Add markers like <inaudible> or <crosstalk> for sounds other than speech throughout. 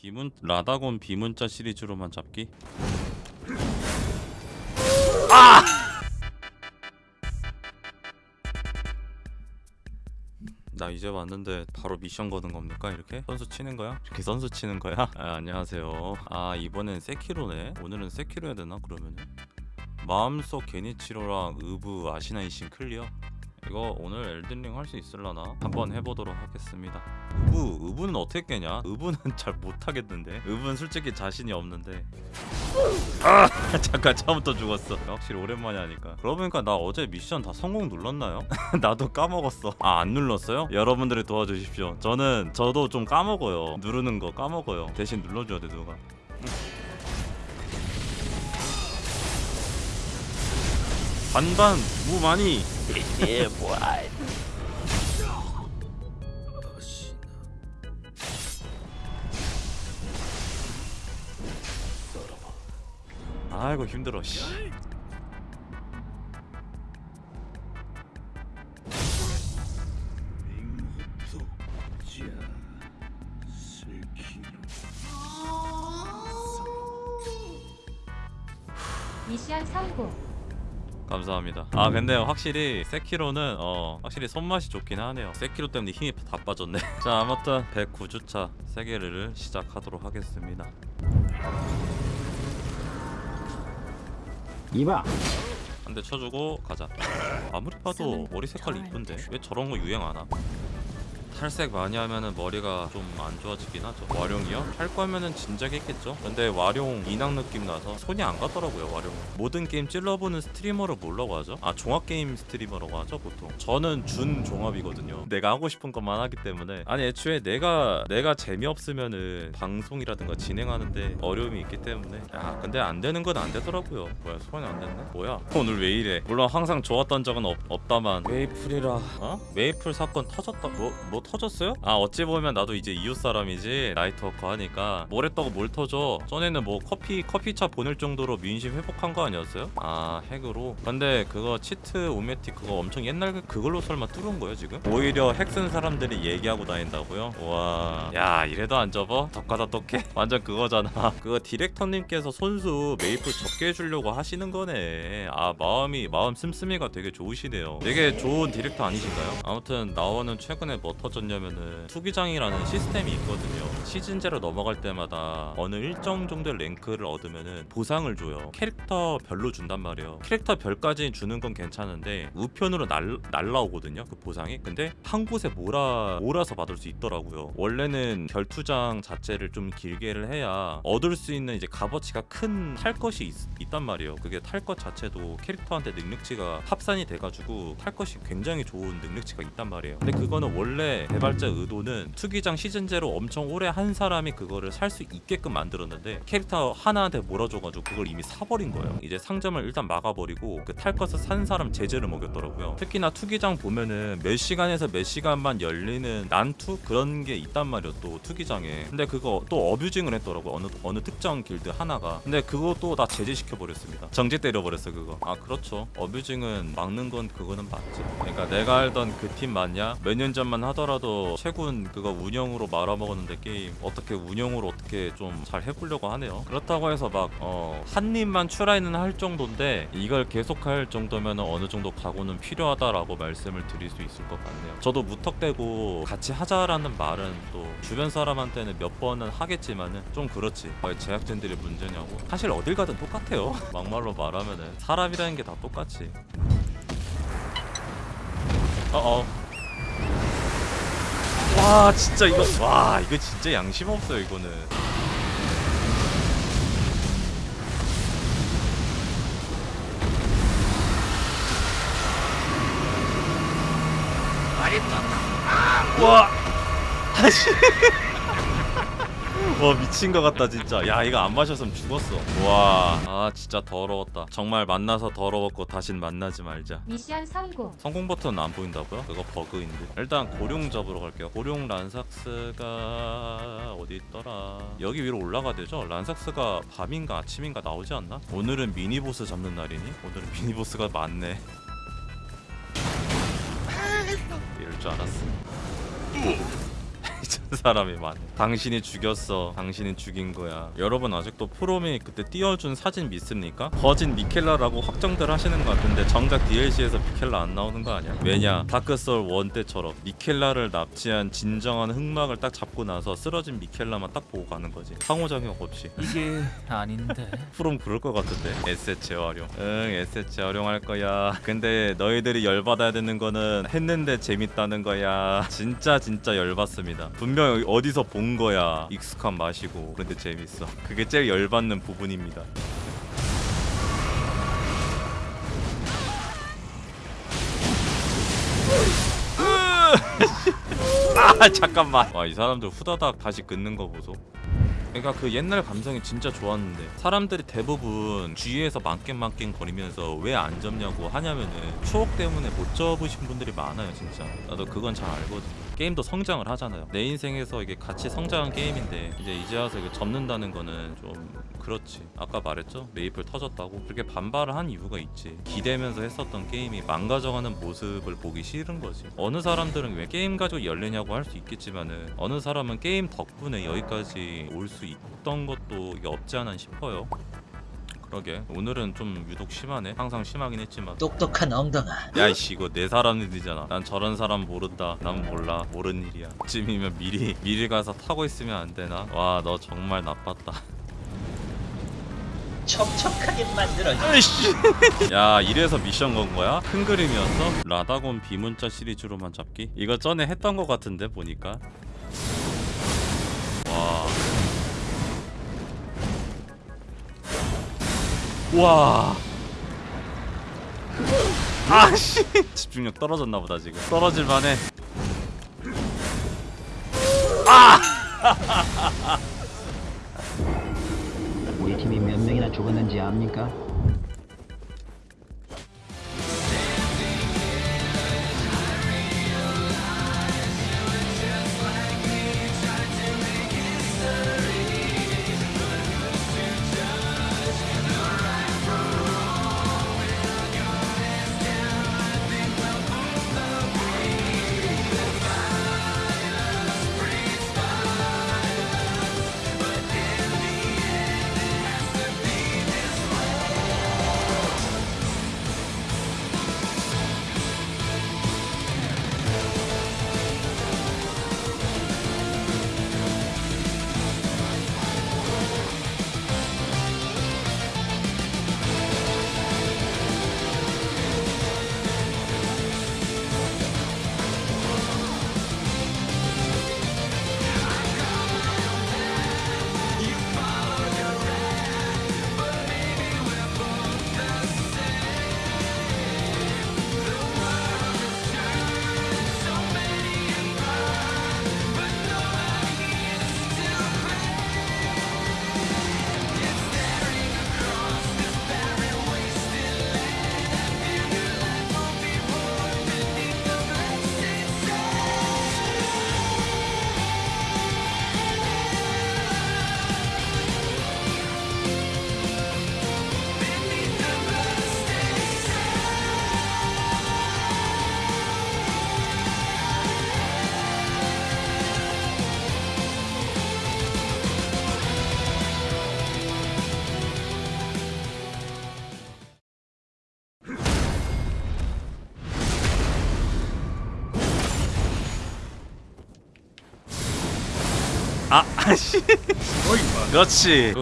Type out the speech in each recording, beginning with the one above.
비문 라다곤 비문자 시리즈로만 잡기. 나 이제 왔는데 바로 미션 거는 겁니까 이렇게? 선수 치는 거야? 이렇게 선수 치는 거야? <laughs> 아, 안녕하세요 아 이번엔 세키로네 오늘은 세키로 해야 되나 그러면은? 마음속 겐이치로랑 의부 아시나 잇신 clear? 이거 오늘 엘든링 할 수 있을라나? 한번 해보도록 하겠습니다. 의부, 의부는 어떻게 깨냐? 의부는 <laughs> 잘 못하겠는데? 의부는 솔직히 자신이 없는데. 아 <laughs> 잠깐 처음부터 죽었어. 확실히 오랜만에 하니까. 그러고 보니까 나 어제 미션 다 성공 눌렀나요? <laughs> 나도 까먹었어. 아 안 눌렀어요? 여러분들이 도와주십시오. 저는 저도 좀 까먹어요. 누르는 거 까먹어요. 대신 눌러줘야 돼 누가 반반 무 많이 아이고 힘들어 씨. 미션 성공. 감사합니다. 아 근데 확실히 세키로는 어 확실히 손맛이 좋긴 하네요. 세키로 때문에 힘이 다 빠졌네. <laughs> 자 아무튼 109주차 세계를 시작하도록 하겠습니다. 이봐 한 대 쳐주고 가자. 아무리 봐도 머리 색깔 이쁜데 왜 저런 거 유행 안 하? 탈색 많이 하면은 머리가 좀 안 좋아지긴 하죠. 와룡이요? 할 거면은 진작에 했겠죠. 근데 와룡 인왕 느낌 나서 손이 안 가더라고요. 와룡. 모든 게임 찔러보는 streamer를 뭐라고 하죠? 아 종합 게임 streamer라고 하죠 보통. 저는 준 종합이거든요. 내가 하고 싶은 것만 하기 때문에 아니 애초에 내가 내가 재미없으면은 방송이라든가 진행하는데 어려움이 있기 때문에 야 근데 안 되는 건 안 되더라고요. 뭐야 소환이 안 됐네? 뭐야 오늘 왜 이래? 물론 항상 좋았던 적은 없, 없다만 메이플이라 어? 메이플 사건 터졌다 뭐 뭐 터졌어요? 아 어찌 보면 나도 이제 이쪽 사람이지 나이트워커 하니까 뭘 했다고 뭘 터져 전에는 뭐 커피 커피차 보낼 정도로 민심 회복한 거 아니었어요? 아 핵으로 근데 그거 Cheat O Matic 그거 엄청 옛날 그- 그걸로 설마 뚫은 거예요 지금? 오히려 핵 쓴 사람들이 얘기하고 다닌다고요? 와야 이래도 안 접어? 독하다 독해? <laughs> 완전 그거잖아 그거 디렉터님께서 손수 메이플 접게 해주려고 하시는 거네 아 마음이 마음 씀씀이가 되게 좋으시네요 되게 좋은 디렉터 아니신가요? 아무튼 나오는 최근에 뭐 터 졌냐면은 투기장이라는 시스템이 있거든요. 시즌제로 넘어갈 때마다 어느 일정 정도의 랭크를 얻으면은 보상을 줘요. 캐릭터 별로 준단 말이에요. 캐릭터 별까지 주는 건 괜찮은데 우편으로 날, 날라오거든요 그 보상이. 근데 한 곳에 몰아 몰아서 받을 수 있더라고요. 원래는 결투장 자체를 좀 길게를 해야 얻을 수 있는 이제 값어치가 큰 탈 것이 있, 있단 말이에요. 그게 탈 것 자체도 캐릭터한테 능력치가 합산이 돼가지고 탈 것이 굉장히 좋은 능력치가 있단 말이에요. 근데 그거는 원래 개발자 의도는 투기장 시즌제로 엄청 오래 한 사람이 그거를 살 수 있게끔 만들었는데 캐릭터 하나한테 몰아줘가지고 그걸 이미 사버린 거예요. 이제 상점을 일단 막아버리고 그 탈 것을 산 사람 제재를 먹였더라고요. 특히나 투기장 보면은 몇 시간에서 몇 시간만 열리는 난투? 그런 게 있단 말이에요 또 투기장에. 근데 그거 또 어뷰징을 했더라고 어느 어느 특정 길드 하나가. 근데 그것도 다 제재시켜 버렸습니다. 정지 때려 버렸어 그거. 아 그렇죠. 어뷰징은 막는 건 그거는 맞지. 그러니까 내가 알던 그 팀 맞냐? 몇 년 전만 하더라도 최군 그거 운영으로 말아먹었는데 게임 어떻게 운영으로 어떻게 좀 잘 해보려고 하네요. 그렇다고 해서 막 어 한 입만 추라이는 할 정도인데 이걸 계속할 정도면 어느 정도 각오는 필요하다라고 말씀을 드릴 수 있을 것 같네요. 저도 무턱대고 같이 하자라는 말은 또 주변 사람한테는 몇 번은 하겠지만은 좀 그렇지. 왜 제작진들이 문제냐고. 사실 어딜 가든 똑같아요. <laughs> 막말로 말하면은 사람이라는 게 다 똑같지. 어어 와 진짜 이거 와 이거 진짜 양심 없어요 이거는. 와. <laughs> 다시 와 미친 것 같다 진짜 야 이거 안 마셨으면 죽었어 와아 진짜 더러웠다 정말 만나서 더러웠고 다신 만나지 말자 미션 성공. 성공 버튼 안 보인다고요? 그거 버그인데 일단 고룡 잡으러 갈게요 고룡 란삭스가 어디 있더라 여기 위로 올라가야 되죠? 란삭스가 밤인가 아침인가 나오지 않나? 오늘은 미니보스 잡는 날이니? 오늘은 <laughs> 미니보스가 많네 이럴 줄 알았어 <laughs> 사람이 많아. 당신이 죽였어. 당신이 죽인 거야. 여러분 아직도 프롬이 그때 띄워준 사진 믿습니까? 거진 미켈라라고 확정들 하시는 것 같은데 정작 DLC에서 미켈라 안 나오는 거 아니야? 왜냐? 다크소울 1 때처럼 미켈라를 납치한 진정한 흑막을 딱 잡고 나서 쓰러진 미켈라만 딱 보고 가는 거지. 상호작용 없이. 이게 아닌데. <laughs> 프롬 그럴 것 같은데 에셋 재활용 응 에셋 재활용할 거야 근데 너희들이 열받아야 되는 거는 했는데 재밌다는 거야 진짜 진짜 열받습니다 분명 어디서 본 거야. 익숙한 맛이고. 그런데 재밌어. 그게 제일 열받는 부분입니다. <laughs> 아 잠깐만. 와 이 사람들 후다닥 다시 끊는 거 보소 그러니까 그 옛날 감성이 진짜 좋았는데 사람들이 대부분 주위에서 망겜망겜 거리면서 왜 안 접냐고 하냐면은 추억 때문에 못 접으신 분들이 많아요 진짜. 나도 그건 잘 알거든. 게임도 성장을 하잖아요. 내 인생에서 이게 같이 성장한 게임인데 이제 이제 와서 이게 접는다는 거는 좀 그렇지. 아까 말했죠? 메이플 터졌다고? 그렇게 반발을 한 이유가 있지. 기대면서 했었던 게임이 망가져가는 모습을 보기 싫은 거지. 어느 사람들은 왜 게임 가지고 난리냐고 할 수 있겠지만은 어느 사람은 게임 덕분에 여기까지 올 수 있던 것도 없지 않아 싶어요. 그러게. 오늘은 좀 유독 심하네. 항상 심하긴 했지만. 똑똑한 엉덩아. 야이씨 이거 내 사람들이잖아. 난 저런 사람 모른다. 난 몰라. 모르는 일이야. 쯤이면 미리 미리 가서 타고 있으면 안 되나? 와 너 정말 나빴다 촉촉하게 만들어 <laughs> 야 이래서 미션 건 거야? 큰 그림이었어? 라다곤 비문자 시리즈로만 잡기? 이거 전에 했던 거 같은데 보니까 와 와. 아씨 집중력 떨어졌나 보다 지금 떨어질 만해 우 <laughs> 죽었는지 압니까? 아 아씨. 그렇지.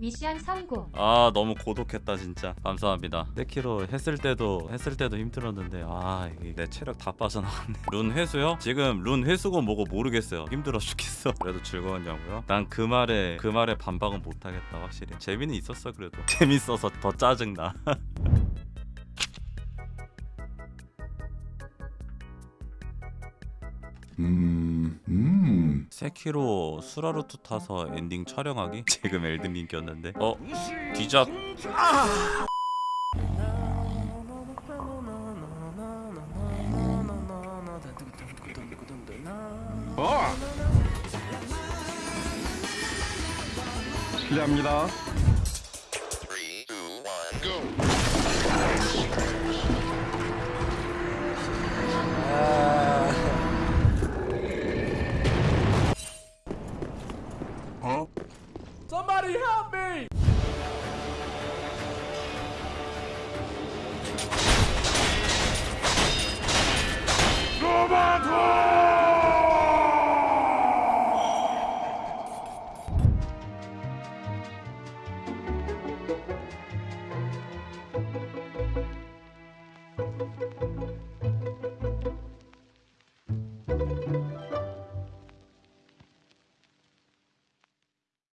미션 성공. 아 너무 고독했다 진짜. 감사합니다. 세키로 했을 때도 했을 때도 힘들었는데 아 내 체력 다 빠져나갔네. 룬 회수요? 지금 룬 회수고 뭐고 모르겠어요. 힘들어 죽겠어. 그래도 즐거웠냐고요? 난 그 말에 그 말에 반박은 못하겠다 확실히. 재미는 있었어 그래도. <laughs> 재밌어서 더 짜증나 <laughs> 음, 음. 세키로 수라루트 타서 엔딩 촬영하기? <laughs> 지금 엘든링 꼈는데 어? 뒤작 실례합니다.